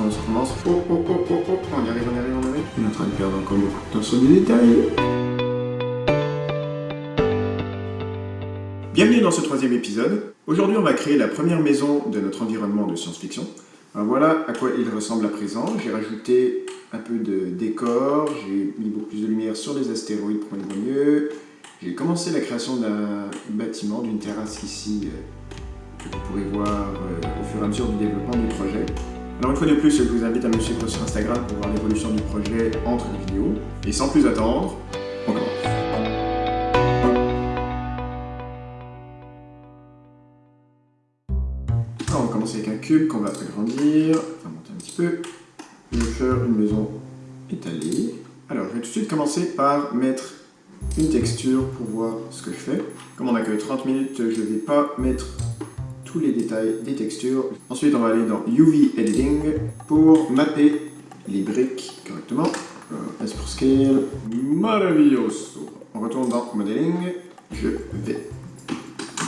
on on y arrive, on y arrive, on y arrive. On est en train de perdre encore beaucoup de temps sur des détails. Bienvenue dans ce troisième épisode. Aujourd'hui, on va créer la première maison de notre environnement de science-fiction. Voilà à quoi il ressemble à présent. J'ai rajouté un peu de décor, j'ai mis beaucoup plus de lumière sur les astéroïdes pour les mieux. J'ai commencé la création d'un bâtiment, d'une terrasse ici, euh, que vous pourrez voir euh, au fur et à mesure du développement du projet. Alors une fois de plus, je vous invite à me suivre sur Instagram pour voir l'évolution du projet entre les vidéos. Et sans plus attendre, on commence. On va commencer avec un cube qu'on va agrandir, on va monter un petit peu. Je vais faire une maison étalée. Alors je vais tout de suite commencer par mettre une texture pour voir ce que je fais. Comme on n'a que 30 minutes, je ne vais pas mettre tous les détails des textures. Ensuite, on va aller dans UV Editing pour mapper les briques correctement. Euh, S pour Scale, maravilloso. On retourne dans Modeling. Je vais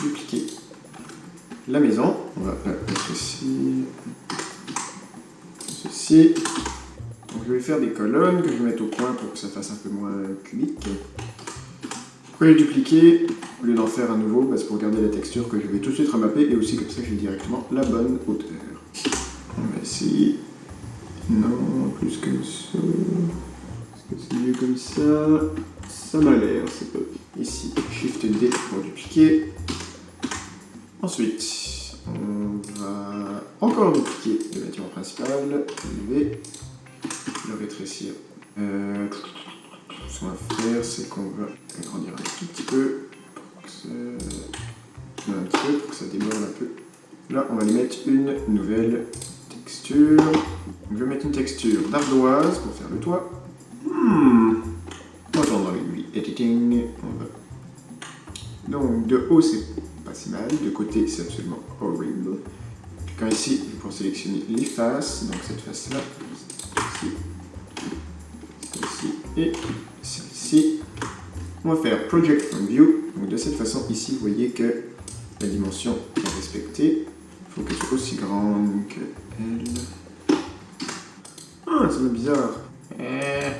dupliquer la maison. On va mettre. Ceci. Donc, je vais faire des colonnes que je vais mettre au point pour que ça fasse un peu moins cubique. Pourquoi les dupliquer au lieu d'en faire un nouveau bah, C'est pour garder la texture que je vais tout de suite remapper et aussi comme ça j'ai directement la bonne hauteur. On. Non, plus comme ça. Est-ce que c'est mieux comme ça Ça m'a l'air, c'est pas Ici, Shift D pour dupliquer. Ensuite, on va encore dupliquer le bâtiment principal, lever, le rétrécir. Euh, ce qu'on va faire, c'est qu'on va agrandir un tout petit peu. Un petit peu pour que ça déborde un peu. Là, on va lui mettre une nouvelle texture. je vais mettre une texture d'ardoise pour faire le toit. Hmm. Dans le editing. On. Donc, de haut, c'est pas si mal. De côté, c'est absolument horrible. Quand ici, je vais sélectionner les faces. Donc, cette face-là, celle-ci, celle-ci et celle-ci. On va faire Project from View. Donc de cette façon, ici, vous voyez que la dimension est respectée. Il faut qu'elle soit aussi grande que elle. Ah, ça me bizarre. Eh.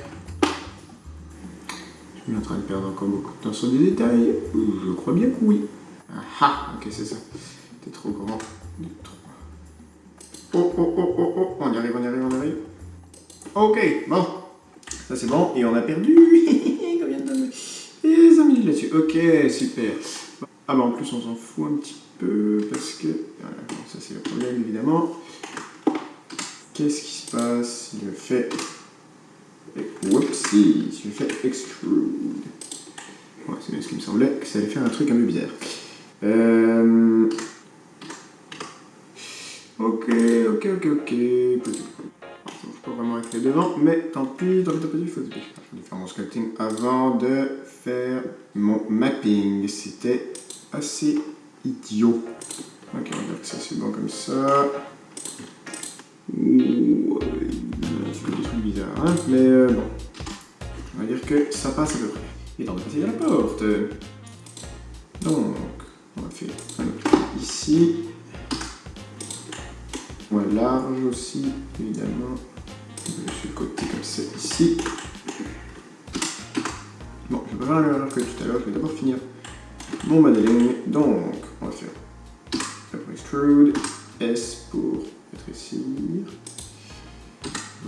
Je suis en train de perdre encore beaucoup de temps sur des détails. Je crois bien que oui. Ah, ah ok, c'est ça. C'était trop grand. Oh, oh, oh, oh, oh, on y arrive, on y arrive, on y arrive. Ok, bon. Ça c'est bon, et on a perdu Et 5 minutes là-dessus. Ok, super. Ah bah en plus on s'en fout un petit peu, parce que... Voilà, ça c'est le problème évidemment. Qu'est-ce qui se passe si je fais... Oups, si je fais extrude. Ouais, c'est bien ce qui me semblait, que ça allait faire un truc un peu bizarre. Euh... Ok, ok, ok, ok vraiment avec les devants, mais tant pis, tant pis, tant pis, il faut Je vais faire mon sculpting avant de faire mon mapping. C'était assez idiot. Ok, on va dire que ça c'est bon comme ça. Ouh, un petit peu des trucs bizarres, hein, mais euh, bon. On va dire que ça passe à peu près. Et temps de passer à la porte. Donc, on va faire un autre ici. Ouais, large aussi, évidemment le côté comme ça ici. Bon, je vais pas faire que tout à l'heure, je vais d'abord finir mon modeling. Donc, on va faire extrude, S pour rétrécir,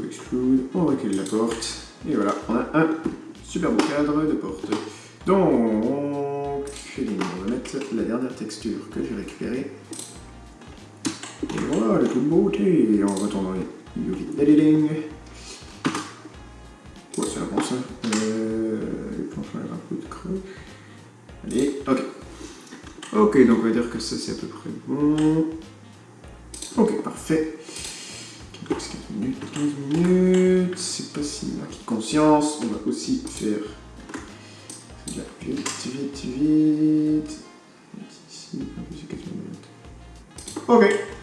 extrude, on recule la porte, et voilà, on a un super beau cadre de porte. Donc, on va mettre la dernière texture que j'ai récupérée. Et voilà, toute beauté, dans les UV Editing. Ok, donc on va dire que ça c'est à peu près bon. Ok, parfait. 15 minutes, 15 minutes, c'est pas si acquis conscience. On va aussi faire vite, vite, vite. Ici, un peu 4 minutes. Ok.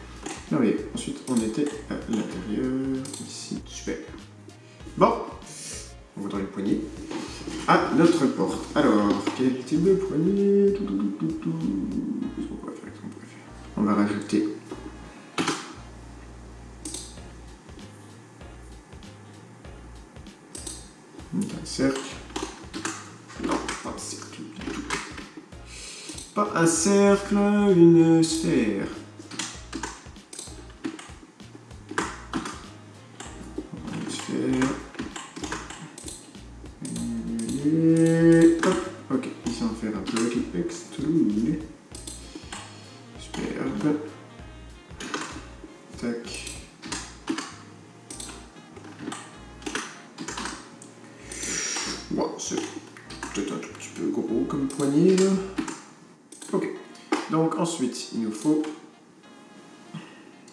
les poignées. Tout, tout, tout, on, va faire, on va rajouter. Un cercle. Non, pas un cercle du tout. Pas un cercle, une sphère. Une sphère. C'est peut-être un tout petit peu gros comme poignée. Ok. Donc ensuite, il nous faut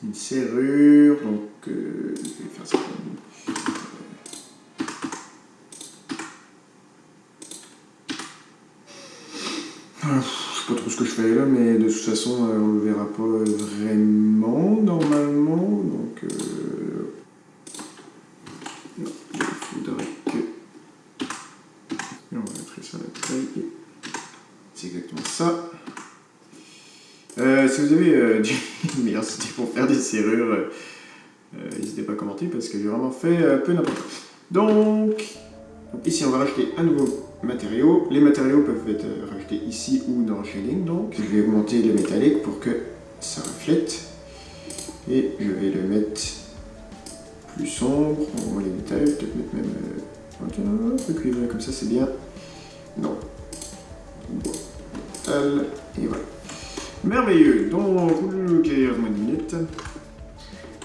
une serrure. Donc euh, je vais faire ça comme Ah, sais pas trop ce que je fais là, mais de toute façon, euh, on le verra pas vraiment normalement. Donc, euh, non, il faudrait que. Et on va mettre ça à la taille. C'est exactement ça. Euh, si vous avez euh, du meilleure idée pour faire des serrures, euh, euh, n'hésitez pas à commenter parce que j'ai vraiment fait peu n'importe quoi. Donc, ici on va rajouter un nouveau matériau. Les matériaux peuvent être rajoutés ici ou dans Shading. Donc je vais augmenter le métallique pour que ça reflète. Et je vais le mettre plus sombre. On voit les détails, peut-être mettre même un peu cuivré comme ça, c'est bien. Non. Et voilà. Merveilleux. Donc, ok, 10 minutes.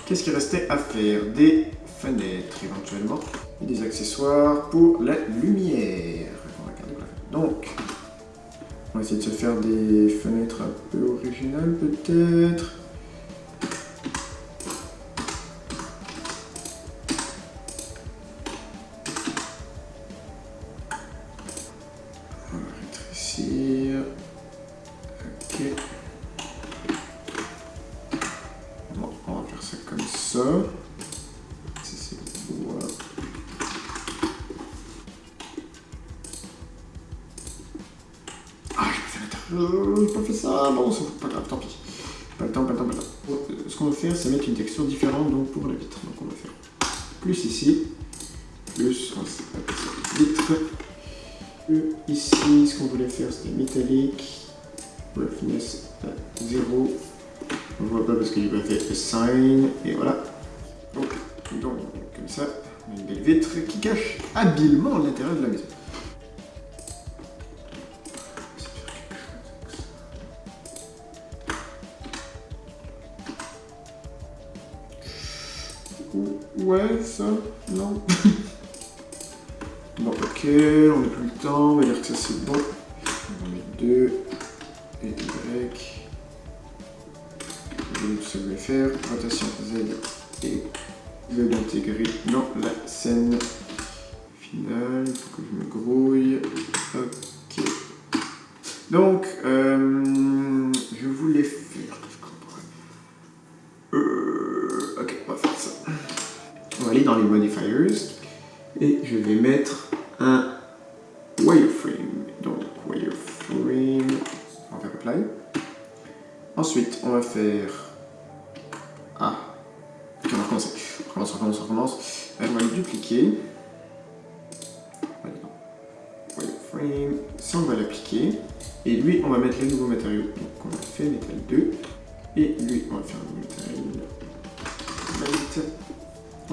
Qu'est-ce qu'il restait à faire Des fenêtres éventuellement et des accessoires pour la lumière. Donc, on va essayer de se faire des fenêtres un peu originales peut-être. J'ai pas fait ça. Bon, c'est pas grave, tant pis. Pas le temps, pas le temps, pas le temps. Euh, Ce qu'on va faire, c'est mettre une texture différente donc pour la vitre. Donc on va faire plus ici, plus vitre. Euh, Ici, ce qu'on voulait faire, c'était métallique. Roughness à 0. On voit pas parce que j'ai pas fait assign. Et voilà. Donc, donc, comme ça, une belle vitre qui cache habilement l'intérieur de la maison. Ouais, ça, non. bon, ok, on n'a plus le temps, on va dire que ça c'est bon. On va mettre 2 et Y. Donc ça va faire rotation Z et Z intégrer dans la scène finale. Il faut que je me grouille. Ok. Donc, euh, je voulais faire. je comprends. Euh, ok, on va faire ça. On va dans les modifiers et je vais mettre un wireframe. Donc, wireframe. On va faire apply. Ensuite, on va faire. Ah. On va recommencer. On recommence, on recommence, on recommence. On va le dupliquer. Wireframe. Ça, on va l'appliquer. Et lui, on va mettre les nouveaux matériaux. Donc, on a fait métal 2. Et lui, on va faire un light.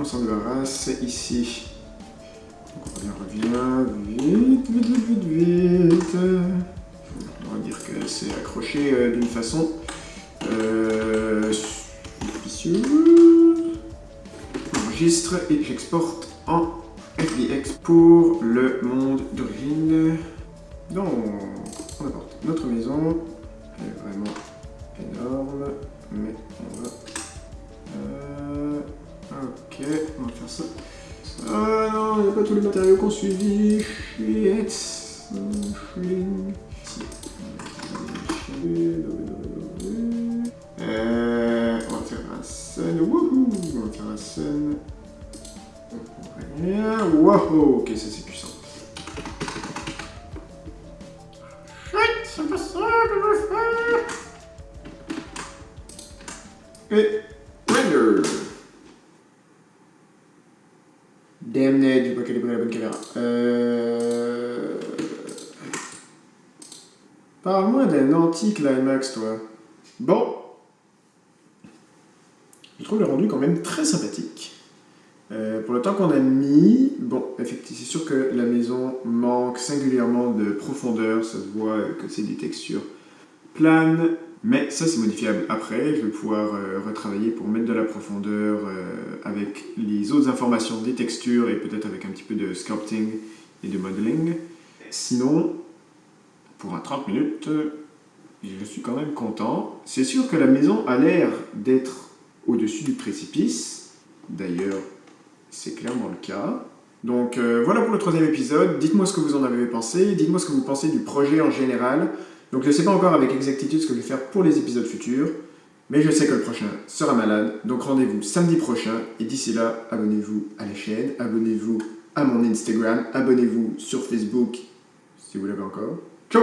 On s'en débarrasse ici. On revient. Vite, vite, vite, vite, vite. On va dire que c'est accroché euh, d'une façon euh. J'enregistre et j'exporte en FBX pour le monde d'origine. Donc, on apporte notre maison. Ok, on va faire ça. Ah non, il n'y a pas tous les matériaux qu'on suivi. Shit. Euh, on va faire un sun. Wouhou! On va faire un sun. Ok, ça c'est puissant. Chut! C'est pas ça faire! Et La bonne caméra. Euh... Parle-moi d'un anti-climax, toi. Bon. Je trouve le rendu quand même très sympathique. Euh, pour le temps qu'on a mis, bon, effectivement, c'est sûr que la maison manque singulièrement de profondeur, ça se voit que c'est des textures planes, mais ça c'est modifiable après, je vais pouvoir euh, retravailler pour mettre de la profondeur euh, avec les autres informations des textures et peut-être avec un petit peu de sculpting et de modeling. Sinon, pour un 30 minutes, je suis quand même content. C'est sûr que la maison a l'air d'être au-dessus du précipice, d'ailleurs c'est clairement le cas. Donc euh, voilà pour le troisième épisode, dites-moi ce que vous en avez pensé, dites-moi ce que vous pensez du projet en général. Donc je ne sais pas encore avec exactitude ce que je vais faire pour les épisodes futurs, mais je sais que le prochain sera malade, donc rendez-vous samedi prochain, et d'ici là, abonnez-vous à la chaîne, abonnez-vous à mon Instagram, abonnez-vous sur Facebook, si vous l'avez encore. Ciao